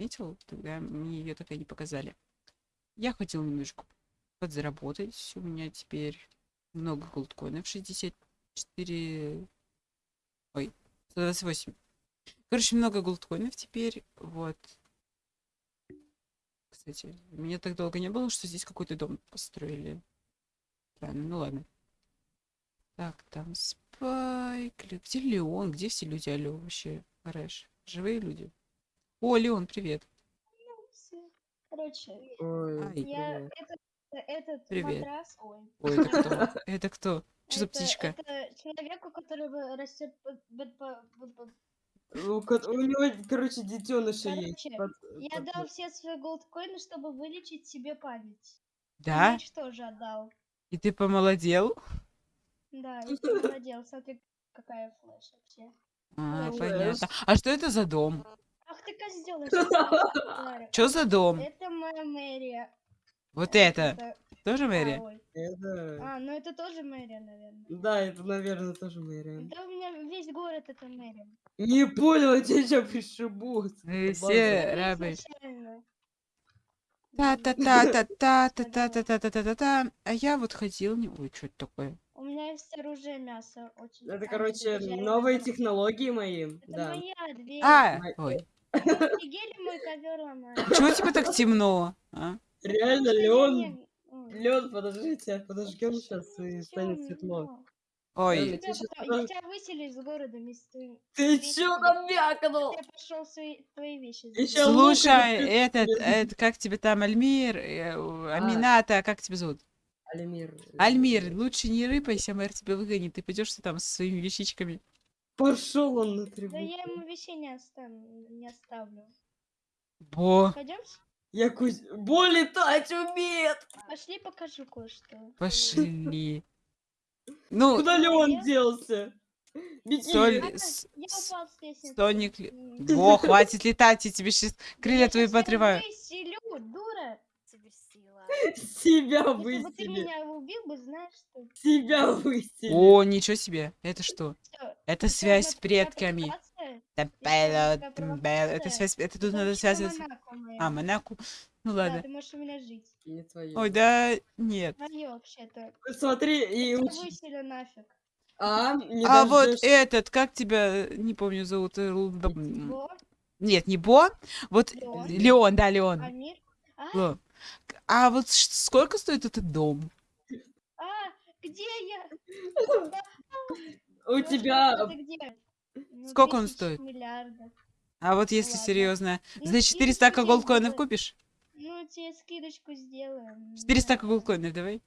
отметил, тогда мне ее так и не показали. Я хотел немножко подзаработать. У меня теперь много голдкоинов, 64... Ой, 128. Короче, много голдкоинов теперь, вот. Кстати, меня так долго не было, что здесь какой-то дом построили. Правильно, ну ладно. Так, там Спайк. Где Леон? Где все люди? Алло, вообще, Рэш. Живые люди. О, Леон, привет. Короче, Ой, я привет. этот, этот Привет. матрас, ой, Ой, это кто? Это кто? Что за птичка? Это человек, у которого растет У, него, короче, детеныши есть. Под- Я под- дал все свои голдкоины, чтобы вылечить себе память. И Да? Меч тоже отдал. И ты помолодел? Да, я тебе молодец. Смотри, какая флеш вообще. А, понятно. А что это за дом? Ах ты козел! Что за дом? Это моя мэрия. Вот это. Это- Тоже Мэри? ой. Это... А, ну это тоже мэрия, наверное. Да, это, наверное, тоже мэрия. Да у меня весь город это мэрия. Не понял, я тебя сейчас пришибут. База. все Я рабы. изначально. Та-та-та-та-та-та-та-та-та-та. А я вот ходил... не- Ой, что это такое? У меня есть оружие мясо. Очень. Это, короче, новые технологии мои. Это Да. моя дверь. А! Ой. Офигели мой ковер ломает. Чего тебе так темно? А? Реально, Леон... Леон, подождите, подожгем Слушай, сейчас и станет светло. Ой. Я тебя потом- тебя выселю из города вместе. Ты вместе чё там вякнул? Я пошел свои твои вещи. Лук Слушай, это этот, блин. это, как тебе там, Альмир, э, у- Амината, как тебя зовут? Альмир. Альмир, лучше не рыпайся, мэр тебя выгонит, ты пойдешь ты там со своими вещичками. Пошел он на Да трибуну. я ему вещей не оставлю. Не оставлю. Бо, Пойдем? Я кусь... Бо летать умеет! Пошли покажу кое-что. пошли. Ну, Куда Леон я- делся? Беги! Соль- с- Я с- упал с лестницы. Соник... ли-. Во, хватит летать, я тебе сейчас крылья твои подрываю. выселю, дура. Себя Если бы ты высели! меня убил бы, знаешь что? Себя высели! О, ничего себе, это что? Всё, Это связь с предками. Это связь, это тут надо вообще связывать. Монако моё. А, Монаку. Ну Да, ладно. ты можешь у меня жить. Не твоё. Ой, да нет. Моё вообще-то. Смотри, и Я тебя уч... выселю нафиг. А, не А вот этот, как тебя, не помню, зовут. э, да, Бо, Нет, не Бо. Вот Леон. Леон, да, Леон. Амир. А, Ло. А вот сколько стоит этот дом? а, где я? У тебя... Ну, Сколько он 10 стоит? Миллиардов. А вот если серьезно, значит, и 4 стака скидку голдкоинов сделай. купишь? Ну, тебе скидочку сделаем. 4 стака Да. голдкоинов давай.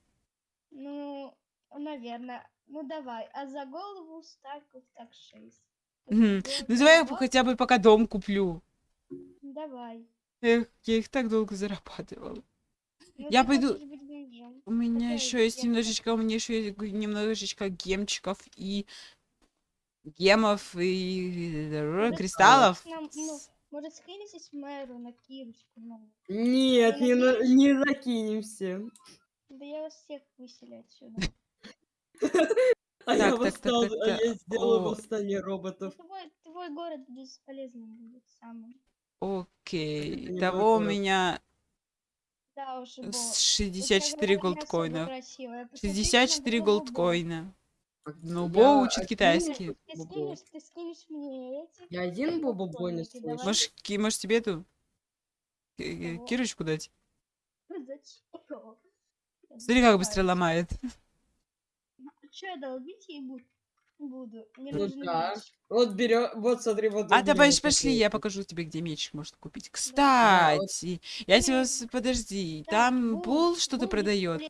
Ну, наверное. Ну, давай. А за голову стаков так 6. Мгм. Ну давай я хотя бы пока дом куплю. Давай. Эх, я их так долго зарабатывала. Ну, Я пойду-. У меня еще есть немножечко, у меня еще есть немножечко гемчиков и гемов и э, Может, кристаллов. нам, ну, может, скинетесь мэру на кирочку? Ну, Нет, не, на- не закинемся. да я вас всех выселю отсюда. А я восстал, а я сделаю восстание Ну, роботов. Твой, твой город бесполезным будет самым. Окей. Того у меня да уж, э, бо. 64 голдкоина. 64 голдкоина. Ну, Бо учит китайский. Ты скинешь мне эти? Я один Бобо больно слышу. Может, может, тебе эту? Кирочку дать? Смотри, как быстро ломает. Че, долбить ей буду? Буду. Мне Ну нужен да. меч. Вот берем, вот смотри, вот. А давай берёт пошли, я покажу тебе, где меч можно купить. вот. Кстати, я тебя... Подожди, Так, там Бул, что-то продает.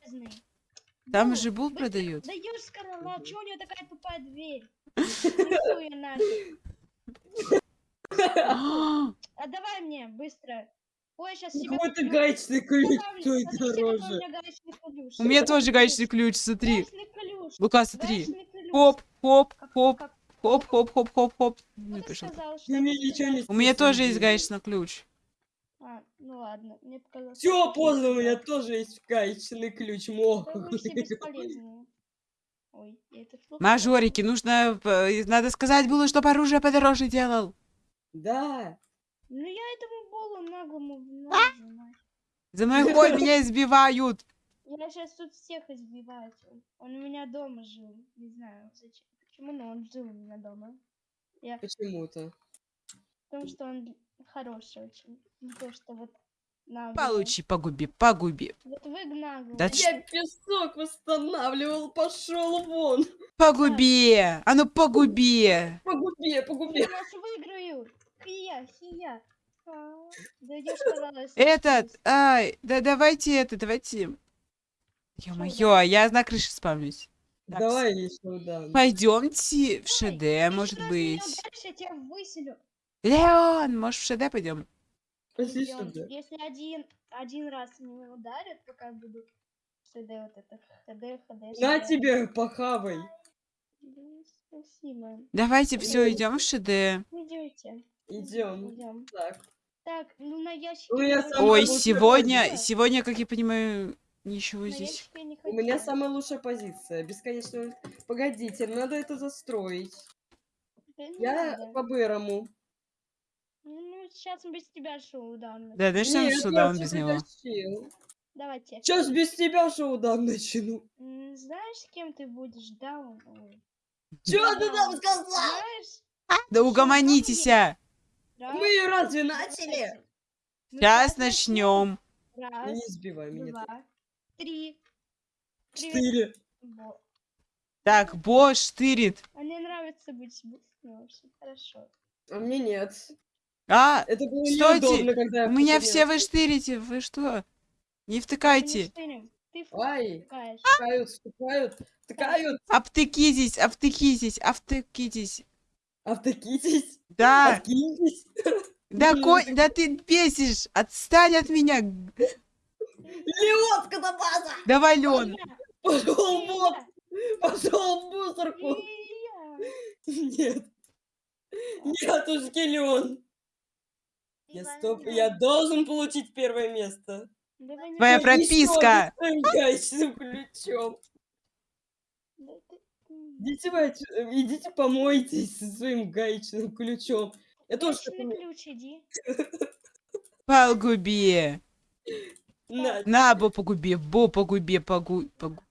Там же Бул продает. Да скорлап, Мгм. чего у нее такая тупая дверь? Нафиг. А давай мне, быстро. Ой, сейчас себе Какой-то куплю. гаечный ключ какой у дороже. У меня тоже Гаечный ключ, смотри. Лука, смотри. Ключ. Хоп, хоп, хоп, хоп, хоп, хоп, хоп, хоп. Ну? У меня тоже есть гаечный ключ. А, ну ладно, мне показалось. Все, поздно, у меня тоже есть гаечный ключ. Мох. Ой, Мажорики, нужно, э, надо сказать было, чтобы оружие подороже делал. Да. Ну я этому Болу голову наглому нажимать. За мной ход меня избивают. Я сейчас тут всех избиваю. Он у меня дома жил. Не знаю, зачем. Почему, но он жил у меня дома. Почему-то. Потому что он хороший очень. Не то, что вот наглый. Получи, погуби, погуби. Вот вы наглый. Да Я песок восстанавливал, пошел вон. Погуби! А ну погуби! Погуби, Я погуби. вас выиграю. Хия, хия. А, Дойдешь, пожалуйста. Этот, ай, да давайте это, давайте. Ё-моё, я на крыше спавнюсь. Так, Давай еще дам. Пойдемте в ШД, может быть. ударишь, я тебя выселю. Леон, может в ШД пойдем? Пошли. Если один, один раз меня ударят, пока я буду ШД вот это, ХД, ХД, На ШД. тебе, похавай. Ну, Спасибо. Давайте все, идем в ШД. Идете. Идем. Идем. Так. Так, ну на ящике... У меня короче, самая Ой, сегодня, сегодня, как я понимаю, ничего на здесь. У меня самая лучшая позиция. Бесконечно. Погодите, надо это застроить. Да Я надо. по-бырому. Ну, сейчас без тебя шоу-даун. Да, сюда он я без него? тащил. Давайте. Сейчас без тебя шоу-даун начну. Знаешь, с кем ты будешь даун? Ой. Чё ты там сказал? Знаешь? Да угомонитесь! а! Мы разве начали? Ну, Сейчас начнем. Ну, Раз, не сбивай меня. два, три. Четыре. Во. Так, Бо штырит. А мне нравится быть быстрым вообще. Хорошо. А мне нет. А, Это было Стойте, неудобно, когда я у меня все вы штырите, вы что? Не втыкайте. Ты Ай, втыкают, втыкают, втыкают. Обтыкитесь, обтыкитесь, обтыкитесь. Автокитесь, Да, откиньтесь. да, конь, да ты бесишь. Отстань от меня. Леон, скотобаза! Давай, Лен. Пошел вот, Илья, пошел в мусорку. Нет. Нет, уж Леон. Я стоп, я должен получить первое место. Твоя прописка. гаечным ключом. Идите, идите помойтесь со своим гаечным ключом. Я тоже Гаечный ключ иди. Погуби. На, На, Бо, погуби, Бо, погуби, погу... погу-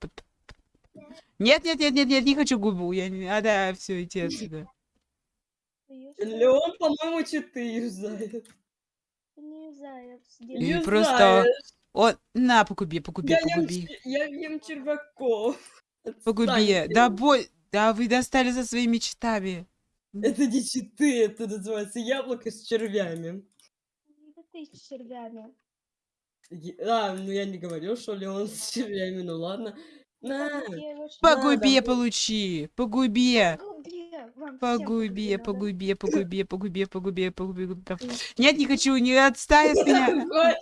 Нет, нет, нет, нет, нет, не хочу губу. Я не... А, да, все, иди отсюда. Леон, по-моему, читы юзает. Не знаю, И сделай. просто- О, на, погуби, погуби, Я погуби. я ем червяков. Погуби. Да, бой. Да, вы достали за своими читами. Это не читы, это называется яблоко с червями. Да ты с червями. А, ну я не говорил, что Леон с червями, ну ладно. На, Погуби, давай. получи. Погуби. Погуби, вам всем Погуби, погуби, погуби, погуби, погуби, погуби, погуби. Нет, не хочу, не отстань от меня.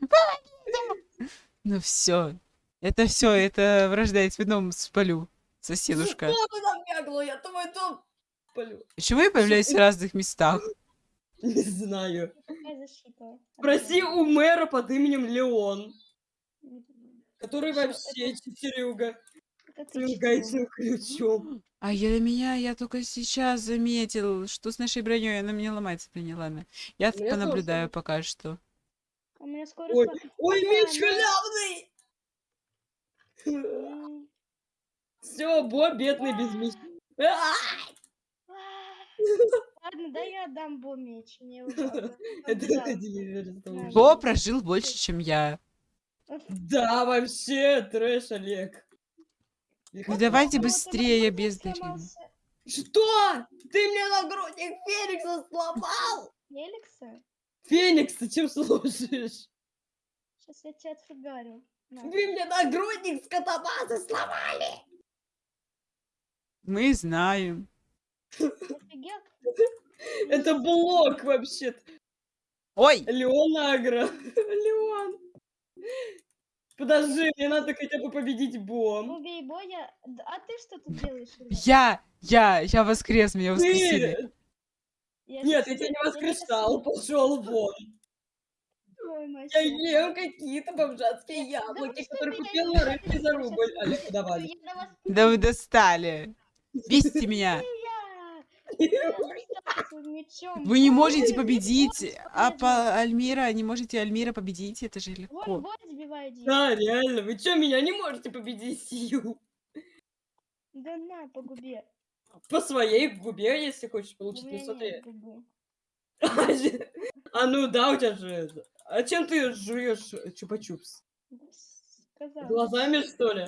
Ну все. Это все, это вражда, я тебе дом спалю, соседушка. Что ты там бегала? Я твой дом полю. Почему я появляюсь в разных местах? Не знаю. Защита? Спроси у мэра под именем Леон, который вообще читерюга. Гаечным ключом. А я меня, я только сейчас заметил, что с нашей броней она мне ломается. Не ладно. Я меня понаблюдаю тоже. пока что. А у меня скоро... Ой, ой, меч халявный! Все, Бо бедный без меча. Ладно, да я отдам Бо меч. Мне. Бо прожил больше, чем я. Да, вообще, трэш, Олег. Ну давайте быстрее, сломался Что? Ты мне нагрудник Феникса сломал? Феликса? Феникс, ты чем служишь? Сейчас я тебя отфигарю. На. Вы мне нагрудник с катабазы сломали. Мы знаем. Офигел? Это блок вообще. Ой, Леон Агро. Леон. Подожди, мне надо хотя бы победить Бом. Убей боя. Д- А ты что тут делаешь? Я, я, я воскрес, меня воскресили. Я Нет, я тебя не воскрешал, пошел вон. Ой, мать Я ем какие-то бомжатские яблоки, которые купил на рынке за рубль. Олег, давай. Да вы достали. Бесите меня. Я! Я достала своим мечом. Вы не можете победить, а по Альмира не можете Альмира победить, это же легко. Да, реально, вы чё, меня не можете победить, Сью? Да на, по губе. По своей губе, если хочешь получить, ну нет губы. А ну да, у тебя же это. А чем ты жуешь чупа-чупс? Сказала. Глазами, что ли?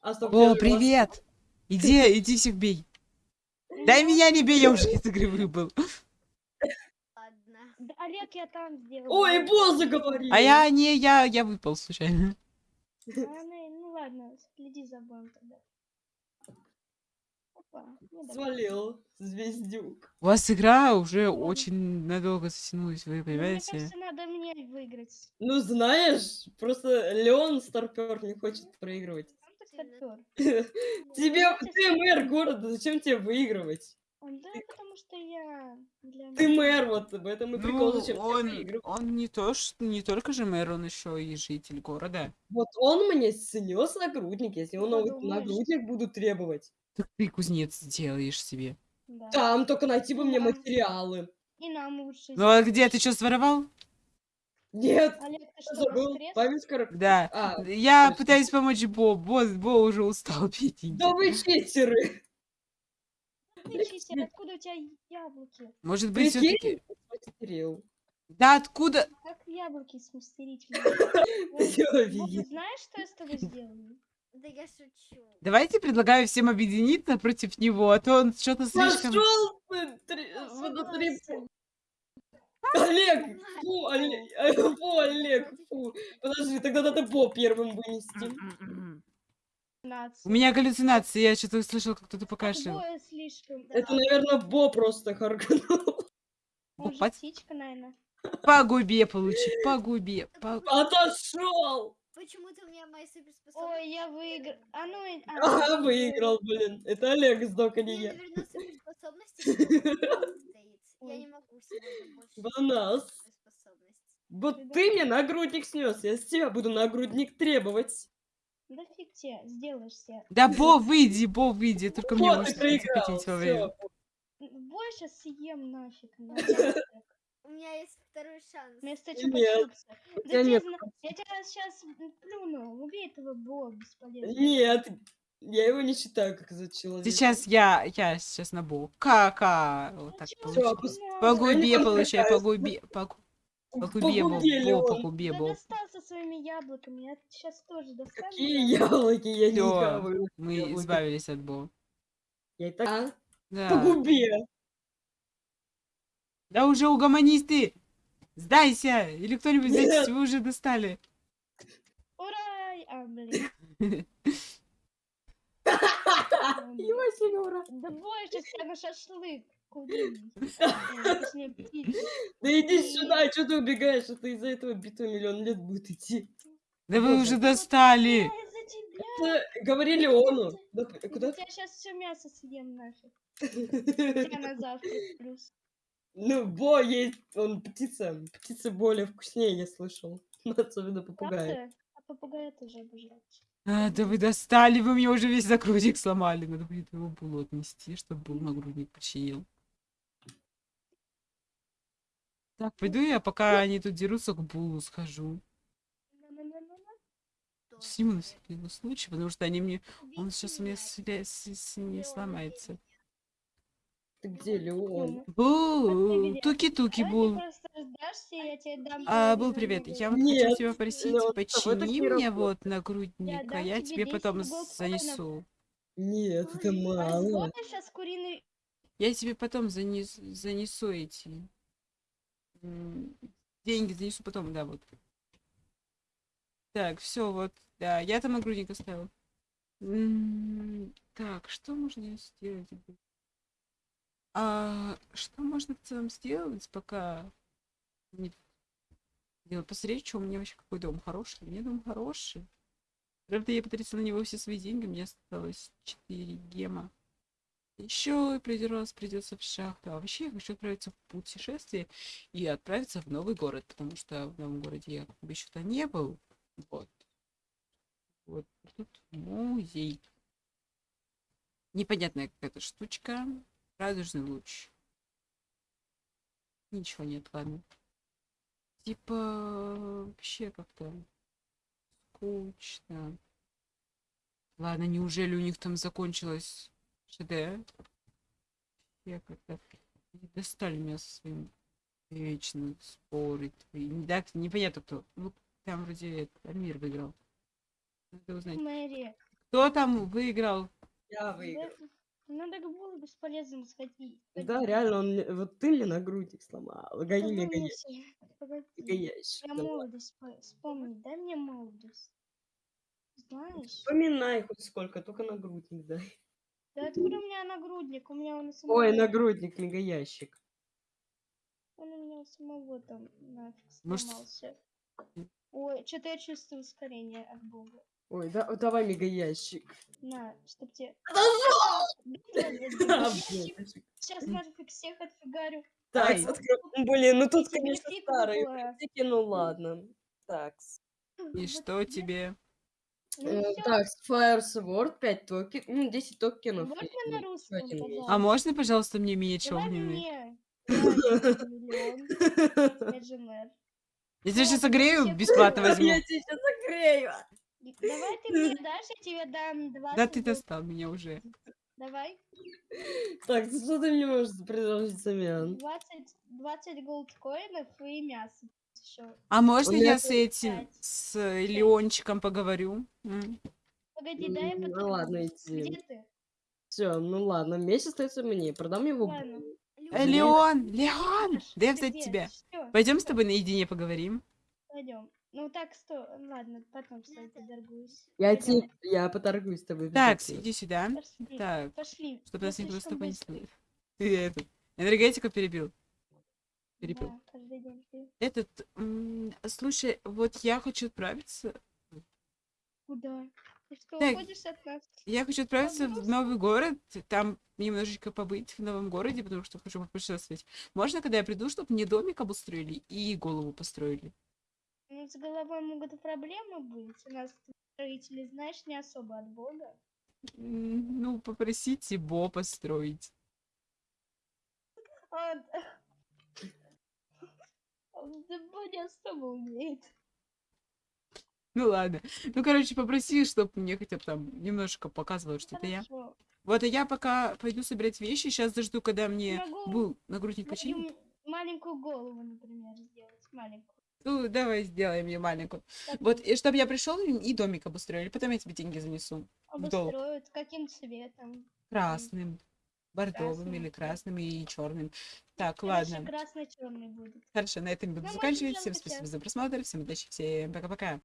А стоп, О, привет! Иди, иди всех бей. Дай меня не бей, я уже из игры выбыл. Да, Олег, я там сделал. Ой, босс заговорил. А я не, я, я выпал случайно. А, ну, ну ладно, следи за боем тогда. Опа. Свалил, звездюк. У вас игра уже очень надолго затянулась, вы Ну, Мне понимаете? кажется, надо мне выиграть. Ну знаешь, просто Леон Старпер не хочет проигрывать. Стопёр. Тебе, ты мэр города, зачем тебе выигрывать? Он, да, потому что я для Ты мэр, вот в этом и прикол, Ну, зачем он, выигрывать. он не то, что не только же мэр, он еще и житель города. Вот он мне снес нагрудник, если он новый нагрудник буду требовать. Так ты кузнец делаешь себе. Да. Там только найти бы мне материалы. И нам лучше. Ну а где ты что своровал? Нет, Олег, ты что, забыл, память коротко. Да. А, Я точно. пытаюсь помочь Бо. Бо, Бо уже устал пить. да вы читеры. Ты откуда у тебя яблоки? Может быть, все-таки. Да откуда? Как яблоки смастерить? Ты знаешь, что я с тобой сделаю? Да я шучу. Давайте предлагаю всем объединиться против него, а то он что-то слишком... Пошел ты, три- Я внутри согласен. Олег, фу, Олег, фу, Олег, фу. Подожди, тогда надо Бо первым вынести. У меня галлюцинации, я что-то услышал, как кто-то покашлял. Это, наверное, Бо просто харкнул. Может, птичка, наверное. По губе получи, по губе. по- Отошел! Почему-то у меня мои суперспособности. Ой, я выиграл. А ну а, Ага, ну, выиграл, блин. Это Олег сдох, а У не меня, я. наверное, суперспособности стоит. Я Ой. не могу сегодня больше. Суперспособности. Вот ты мне нагрудник снес, я с тебя буду нагрудник требовать. Да фиг тебе, сделаешь себе. Да, Бо, выйди, Бо, выйди, только мне можно хотеть во время. Больше съем нафиг. У меня есть второй шанс. Вместо Нет, чупа-чупса. Да Я тебя сейчас плюну. Убей этого бога бесполезно. Нет, я его не считаю как за человека. Сейчас я, я сейчас на Бо. Ка-ка. Вот так чё Всё, получи. ты, По губе не получай, по подпускаюсь. губе, по, гу- по губе, Бо, Погубили Бо, по он. губе, Да Бо. достал со своими яблоками. Я сейчас тоже достану. Какие яблоки я не хаваю. Мы избавились от Бо. Я и так... А? По Да. губе. Да уже угомонись ты! Сдайся! Или кто-нибудь сдайтесь, вы уже достали. Ура! А, блин. Его Сенёра. Да больше на шашлык. Да иди сюда, что ты убегаешь? Это из-за этого битва миллион лет будет идти. Да вы уже достали! Это говорили ону. Да, Я сейчас все мясо съем нафиг. Тебя на завтрак плюс. Ну, Бо есть, он птица. Птица более вкуснее, я слышал. Особенно попугай. Правда? А попугая тоже обожрать. А, да вы достали, вы мне уже весь нагрудник сломали. Надо будет его булу отнести, чтобы был нагрудник починил. Так, пойду я, пока они тут дерутся, к булу схожу. Сниму на всякий случай, потому что они мне... Он сейчас у меня с- с- не сломается. Ты где, Леон? Ну, Бу, где? туки-туки, бул. А, был привет. Я вот хочу Нет, тебя попросить, ну, с тобой так почини не мне вот нагрудник, а дам я тебе тебе 10 потом занесу. Нет, это А мало. Я тебе потом занес, занесу эти деньги, занесу потом, да, вот. Так, все, вот, да, я там нагрудник оставил. Так, что можно сделать? А что можно в целом сделать, пока не делать? Посмотреть, что у меня вообще какой дом хороший. У меня дом хороший. Правда, я потратила на него все свои деньги, мне осталось 4 гема. Еще один раз придется в шахту. А вообще я хочу отправиться в путешествие и отправиться в новый город, потому что в новом городе я как бы еще-то не был. Вот. Вот тут музей. Непонятная какая-то штучка. Радужный луч. Ничего нет, ладно. Типа вообще как-то скучно. Ладно, неужели у них там закончилось ШД? Я как-то достали меня со своим вечно спорить. И не- Так, непонятно кто. Ну, там вроде Альмир выиграл. Надо узнать. Мэри. Кто там выиграл? Я да- выиграл. Ну так было бесполезно сходить. Да, реально, он вот ты мне нагрудник сломал. Гони мне гони. Гоняешь. Я молодость по- вспомни, дай мне молодость. Знаешь? Вспоминай хоть сколько, только нагрудник дай. Да откуда у меня нагрудник? У меня он у самого. Ой, нагрудник, мегаящик. Он у меня у самого там нафиг Может, сломался. Ой, что-то я чувствую ускорение от бога. Ой, да, давай мегаящик. На, чтоб тебе... Сейчас нафиг всех отфигарю. Так. Блин, ну тут, конечно, старые библиотеки, ну ладно. Так, И что тебе-? Ну э, так, Fire Sword, 5 токенов, ну, 10 токенов. Можно на ну, русском? А можно, пожалуйста, мне Эдженер. Я тебя сейчас согрею, бесплатно возьму. Я тебя сейчас закрею. Давай ты мне дашь, я тебе дам 20 Да ты достал меня уже. Давай. Так, что ты мне можешь предложить взамен? 20, 20 голдкоинов и мясо еще. А можно я с этим, с э, Леончиком поговорю? Погоди, дай я ну ладно, иди. Где ты? Все, ну ладно, месяц остается мне. Продам его. Ладно. Э, Леон, Леон, Видишь, да я ты взять тебя. Пойдем с тобой наедине поговорим. Пойдем. Ну так, сто. Ладно, потом с тобой поторгуюсь. Я тебе, я поторгуюсь с тобой. Так, иди сюда. Пошли. Так, Пошли. чтобы Я нас никто с слишком тобой не быстрый. слышал. Ты этот, энергетику перебил. Перебил. Да. Этот, м, слушай, вот я хочу отправиться. Куда? Ты что, Так. уходишь от нас? Я хочу отправиться в новый город, там немножечко побыть в новом городе, потому что хочу попутешествовать. Можно, когда я приду, чтобы мне домик обустроили и голову построили? Ну, с головой могут проблемы быть. У нас строители, знаешь, не особо от бога. Ну, попросите Бо построить. А, да. Да Бо не особо умеет. Ну ладно. Ну, короче, попроси, чтобы мне хотя бы там немножко показывало, что это я. Хорошо. Вот, а я пока пойду собирать вещи. Сейчас дожду, когда мне Могу был нагрудник починит. Мою маленькую голову, например, сделать. Маленькую. Ну, давай сделаем мне маленькую. Так Вот, и чтобы я пришел и домик обустроили. Потом я тебе деньги занесу. обустроят. Каким цветом? Красным, бордовым Красным. или красным и черным. Так, Хорошо, ладно. красный черный будет. Хорошо, на этом буду Ну, заканчивать. Всем спасибо за просмотр. Всем удачи, всем пока-пока.